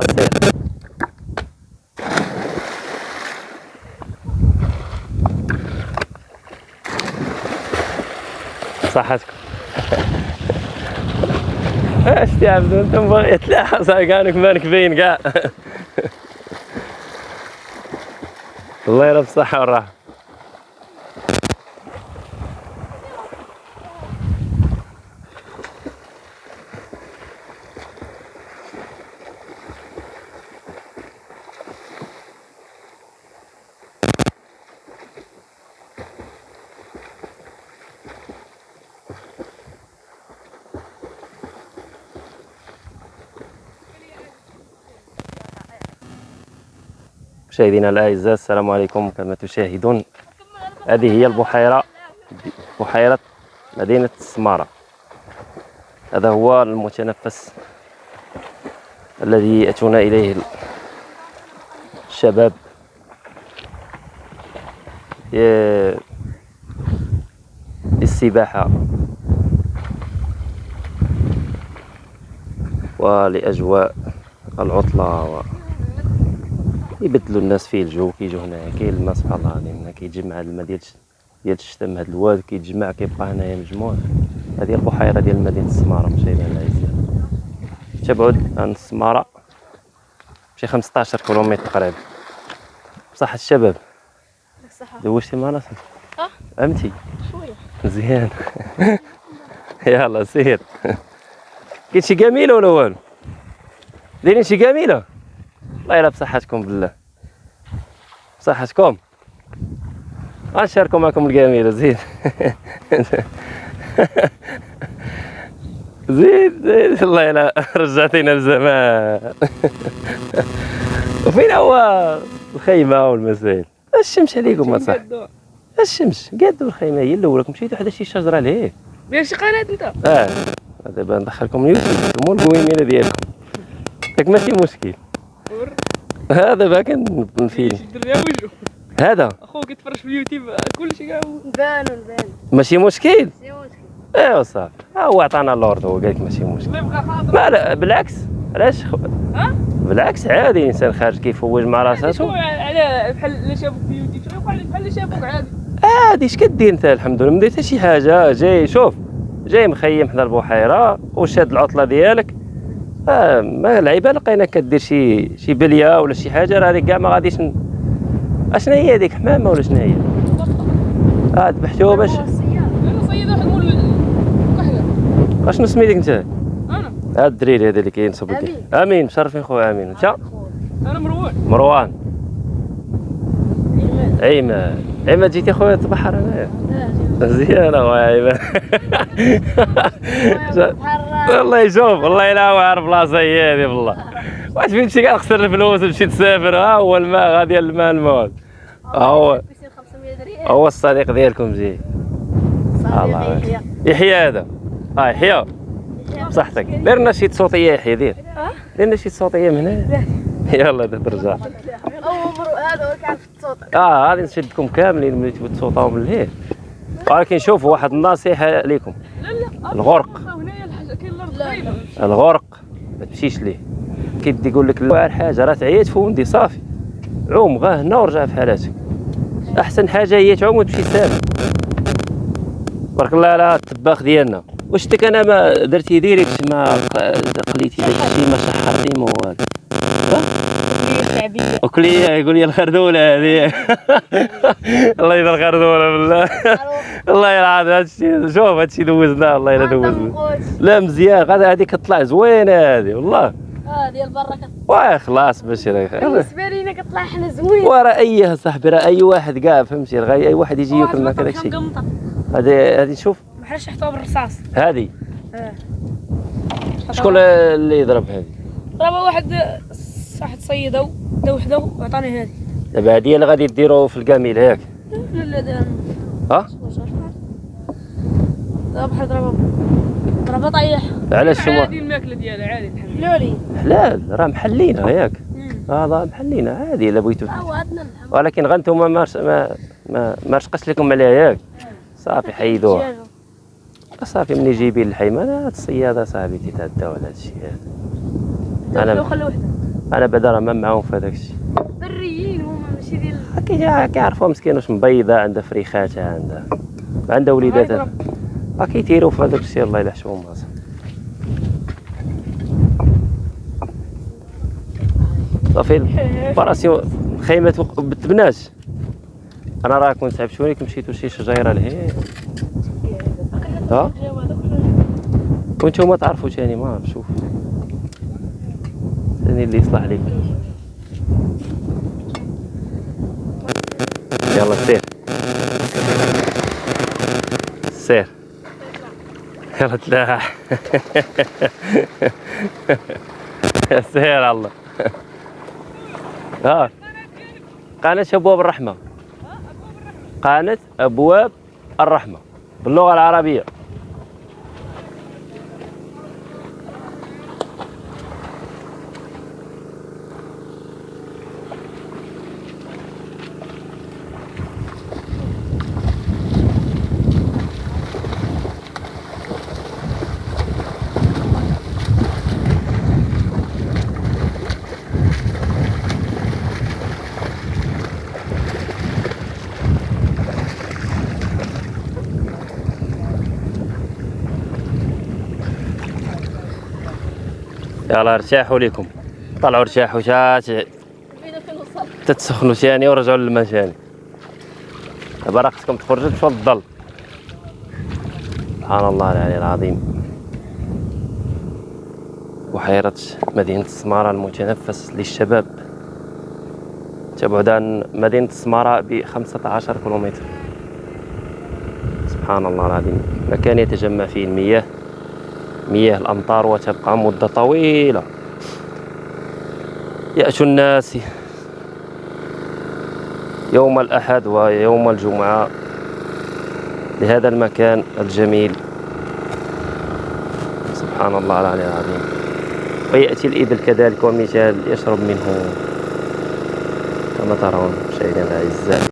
سير صحتكم اش تعبدوا أنتم باغي تلاحظ كأنك مالك باين كاع الله يرى بالصحة والراحة. مشاهدينا الأعزاء السلام عليكم كما تشاهدون. هذه هي البحيرة بحيرة مدينة السماره هذا هو المتنفس الذي أتونا إليه الشباب. للسباحة ولأجواء العطلة و... يبدلوا الناس فيه الجو كيجوا هنايا كاين الماء سبحان الله العظيم هنا كيتجمع الماء ديال ديال الشتا من هاد الواد كيتجمع كيبقى هنايا مجموع هذه البحيره ديال مدينه السمارة مشاهدينا الاعزاء تبعد عن السمارة شي 15 كيلومتر تقريبا. بصح الشباب دوشتي معنا آه. فهمتي شوية. مزيان. يلا سير. كاين شي جميلة ولا والو؟ دايرين شي جميلة؟ الله يلا بصحتكم بالله. بصحتكم. غنشاركوا معكم الجميله زيد زيد زيد الله يلا رجعتينا لزمان. وفين هو الخيمة والمسائل الشمس عليكم اصاحبي الشمس قادوا الخيمة هي الأولى. مشيتوا حدا شي شجرة لهيه دير شي قناة أنت؟ آه. دابا ندخلكم اليوتيوب مو القويمينه ديالكم ياك ماشي مشكل. هذا ليها وجهه هذا. أخوك يتفرج في اليوتيوب كلشي كاع نبانو نبانو ماشي مشكل؟ سي مشكل. ايوا صافي ها هو عطانا اللورد هو قال لك ماشي مشكل. ما لا بالعكس. علاش؟ خ- ها؟ بالعكس عادي انسان خارج كيفوج مع راساتو شوية على بحال اللي شافوك في اليوتيوب. بحال بحال اللي شافوك عادي. عادي اش كدير أنت؟ الحمد لله. ما دير حتى شي حاجة. جاي شوف جاي مخيم حدا البحيره وشاد العطلة ديالك. ما العيبه لقيناك كدير شي شي بلية ولا شي حاجة راه كاع ما غاديش ن... اشنا هي هذيك حمامة ولا شنو هي؟ آه ذبحتوها باش. أشنو سميتك أنت؟ أنا. هذا الدريري هذا اللي كينصب لك. أمين. مشرفين خويا أمين. انت أنا مروان. مروان. عيماد عيماد جيتي خويا تبحر انايا مزيان أخويا عيماد والله يشوف والله الا هو عارف بلاصه هي هذه والله واش فين تمشي كاع خسر الفلوس وتمشي تسافر ها هو الماء غادي الماء الموت هو. 500 درهم. هو الصديق ديالكم زين الله يحيى. هذا. آه يحيى. بصحتك. دير لنا شي صوتية يحيى دير. دير لنا شي صوتية من هنا. يلا ترجع أو هذا هو كيعرف الصوت آه غادي نشدكم كاملين ملي تبغوا تصوتوا من الليل ولكن شوفوا واحد النصيحه لكم لا لا الغرق. الغرق. ما تمشيش ليه؟ كيبدا يقول لك لا حاجة راه تعيات فوندي صافي. عوم غا هنا ورجع في حالاتك. أحسن حاجة هي تعوم وتمشي سالم بارك الله على الطباخ ديالنا. واش انت أنا ما درتي ديريكت ما قليتي داك الشيء ما شحرتي ما والو شعبيه وكلي يقول لي الخردولة هذه. الله يدير الخردولة بالله. الله يلعن هذا الشيء شوف هذا الشيء دوزناه والله الا دوزنا. لا مزيان. هذه كطلع زوينة هذه والله. آه ديال برا واه خلاص باش بالنسبة لينا كطلع حنا زوين. ورا أي صاحبي راه أي واحد كاع فهمتي؟ راه اي واحد يجي ياكل معك هذاك الشيء هذه هذه شوف. بحال شحطوها بالرصاص. هذه. آه. شكون اللي يضرب هذه؟ ضربها واحد واحد صيده دا وحده وعطاني هذه. دابا هذه اللي غادي ديروا في الكاميل ياك لا لا ها؟ دا بحال ضربها ضربها طيح علاش شو عادي الماكلة ديالها عادي الحمد لله. لولي حلال راه محلينها ياك هذا محلينها عادي إلا بغيتو. ولكن غنتوما ما ما ما, ما رشقش لكم عليها ياك صافي حيدوها. صافي ملي جايبين الحيمانه هاد الصيادة صاحبي تيتعداو على هاد الشيء هذا. أنا أنا خلي وحده أنا بعدا راه ما معاهم في هذاك الشيء. بريين هما ماشي ديال كي- كيعرفوها مسكين واش مبيضة عندها فريخاتها عندها عندها وليداتها. راه كيتيروا في هذاك الشيء الله يلحشهم راسهم صافي الباراسيون خيمة بالتبنات أنا راه كنت تعبت وليكم مشيتو شي شجيره لهي ها؟ وأنتم تعرفوا تاني ما عرف ثاني اللي يصلح عليك يلا سير. سير. يلا تلاح. سير الله. ها قناة أبواب الرحمة. قناة أبواب الرحمة. باللغة العربية. يلا ارتاحوا لكم طلعوا ارتاحوا شات فينا فين وصل تتسخنوا ثاني ورجعوا للماء ثاني دابا راه خصكم تخرجوا تمشوا للظل سبحان الله العلي العظيم. بحيرة مدينة السمارة المتنفس للشباب. تبعد عن مدينة السمارة ب 15 كيلومتر. سبحان الله العظيم. مكان يتجمع فيه المياه. مياه الأمطار وتبقى مدة طويلة. يأتي الناس يوم الأحد ويوم الجمعة لهذا المكان الجميل. سبحان الله العلي العظيم. ويأتي الإبل كذلك ومثال يشرب منه. كما ترون مشاهدينا الأعزاء.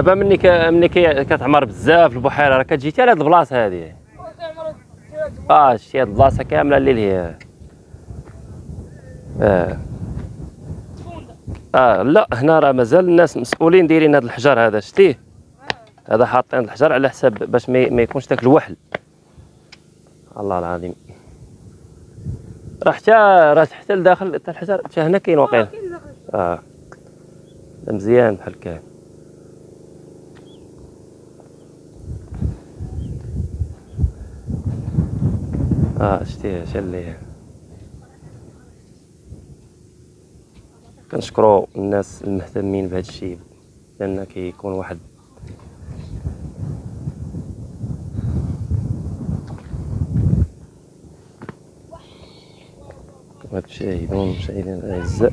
دابا مني ك... مني. كتعمر بزاف البحيرة راه كتجي حتى لهاد البلاصة هادي. آه شتي هاد البلاصة كاملة اللي هي آه. آه لا هنا راه مازال الناس مسؤولين دايرين هاد الحجر هذا شتيه هذا حاطين الحجر على حساب باش ما, ما يكونش داك الوحل. الله العظيم. راه حتى راه حتى لداخل حتى الحجر حتى هنا كاين واقيلا آه ده مزيان بحال كان آه شتي شا اللي كنشكرو الناس المهتمين بهذا الشيء لأن كيكون واحد كما تشاهدون مشاهدينا الأعزاء.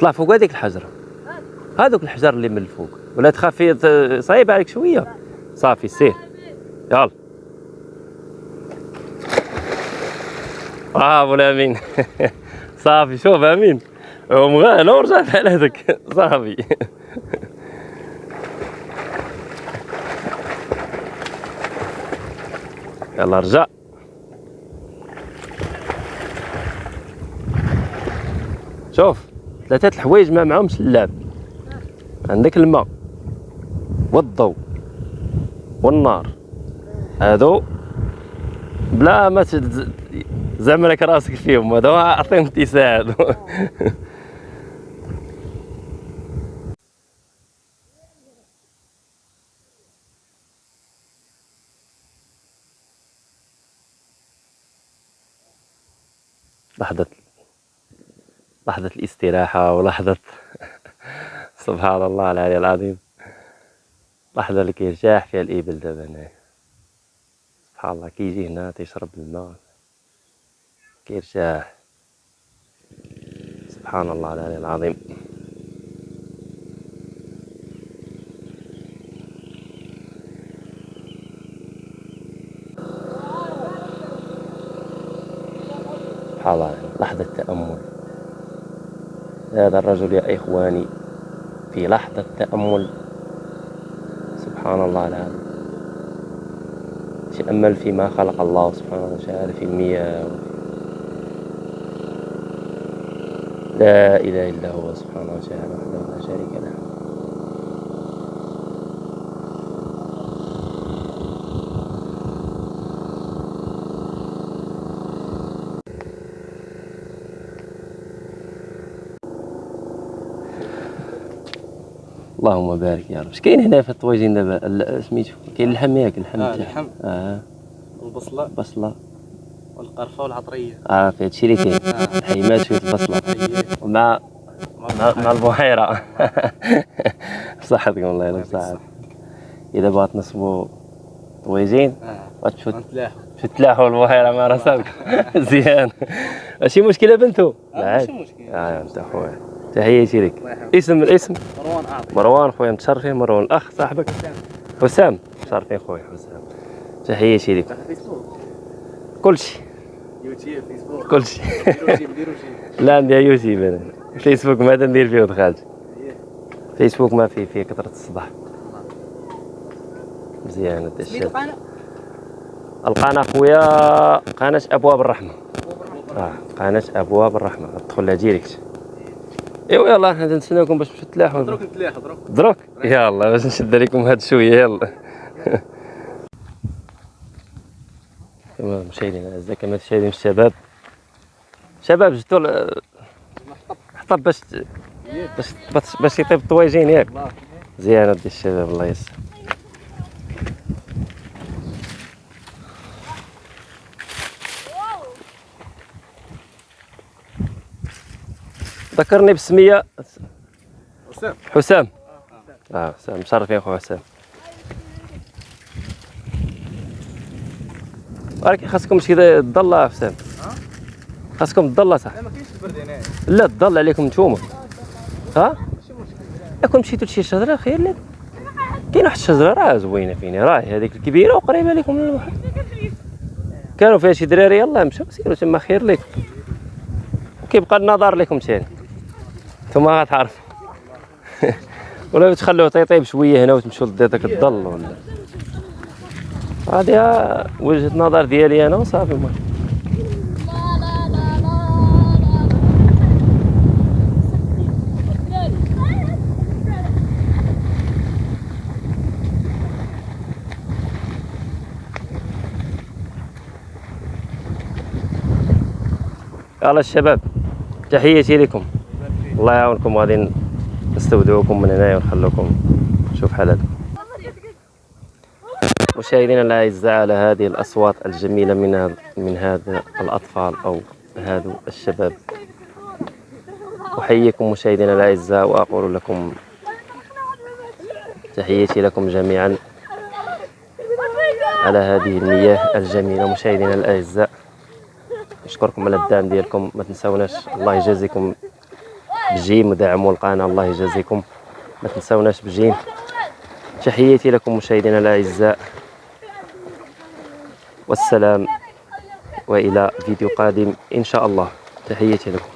طلع فوق هذيك الحجرة. هذوك الحجر اللي من الفوق. ولا تخافي صعيب عليك شوية. صافي سير. يلا. برافو الأمين. صافي شوف أمين. قوم غانا ورجع هذاك. صافي. يلا رجع. شوف. ثلاثة الحوايج ما معهمش اللعب. عندك الماء والضوء والنار. هادو بلا ما تد- زعما راسك فيهم هادو أعطيهم اتساع هادو. لحظة. لحظة الاستراحة ولحظة سبحان الله العلي العظيم. لحظة اللي كيرتاح فيها الإبل دابا هنايا. سبحان الله كيجي هنا تيشرب الماء. كيرتاح سبحان الله العلي العظيم سبحان الله لحظة تأمل هذا الرجل يا إخواني في لحظة تأمل. سبحان الله العظيم. تأمل فيما خلق الله سبحانه وتعالى في المياه. لا إله إلا هو سبحانه وتعالى وحده. اللهم بارك يا رب. اش كاين هنا في الطواجين دابا؟ سميتو. كاين اللحم ياك اللحم. آه،. اللحم. آه. البصلة. بصله والقرفة والعطرية. آه في هادشي اللي كاين. آه. الحيمات شوية البصلة. ومع مع, مع البحيرة. بصحتكم الله يلا يعطيك بصحتك. إذا بغات نصبوا طويجين آه. غنتلاحوا في تلاحوا البحيرة مع راسك. مزيان ماشي مشكلة بنتو؟ آه، لا ماشي عادي. مشكل. آه أنت خويا. تحياتي لك. اسم الاسم؟ مروان أعطي مروان خويا متشرفين مروان الاخ صاحبك. حسام. متشرفين خويا حسام. تحياتي لك كلشي يوتيوب فيسبوك. كلشي لا عندي يوتيوب أنا. فيسبوك ما ندير فيه دخلت. أيه. فيسبوك ما فيه فيه كثرة الصداع. مزيان هذا الشيء القناة؟ القناة خويا قناة أبواب الرحمة. آه قناة أبواب الرحمة. تدخل لها direct ايوا يلا حنا نستناكم باش تمشيو تلاحوا دروك نتلاحوا دروك دروك يلا باش نشد عليكم هاد شوية يلا. كما مشاهدينا الاعزاء كما تشاهدين الشباب؟ شباب جبتوا ال- حطب باش باش باش- يطيب الطواجين ياك. مزيان ودي الشباب الله يسر ذكرني بسمية وسام حسام. آه حسام. مشرفين خويا حسام. ولكن خاصكم شي تضل حسام. خاصكم تضل صح. لا ما كاينش البرد لا تضل عليكم نتوما. ها؟ ماشي مشكل ياكم مشيتوا لشي شجرة؟ خير لك كاين واحد الشجرة راه زوينة فيني. راه هذيك الكبيرة وقريبة لكم. من البحر كانوا فيها شي دراري يلاه مشاو سيروا تما خير لك وكيبقى النظر لكم ثاني ثم غتعرفوا ولا تخلوه تيطيب شوية هنا وتمشوا لذاك الظل ولا؟ هذه وجهة نظر ديالي أنا وصافي. المهم يلا الشباب تحياتي لكم. الله يعاونكم غادي نستودعوكم من هنايا ونخلوكم نشوف حالاتكم. مشاهدينا الأعزاء على هذه الأصوات الجميلة من من هذا الأطفال أو هذا الشباب. أحييكم مشاهدينا الأعزاء وأقول لكم تحياتي لكم جميعا على هذه المياه الجميلة. مشاهدينا الأعزاء نشكركم على الدعم ديالكم. ما تنساوناش. الله يجازيكم بجيم ودعموا القناه الله يجازيكم. ما تنساوناش بجيم تحياتي لكم مشاهدينا الأعزاء. والسلام. وإلى فيديو قادم إن شاء الله. تحياتي لكم.